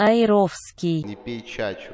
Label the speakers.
Speaker 1: Айровский.
Speaker 2: Не пей чачу.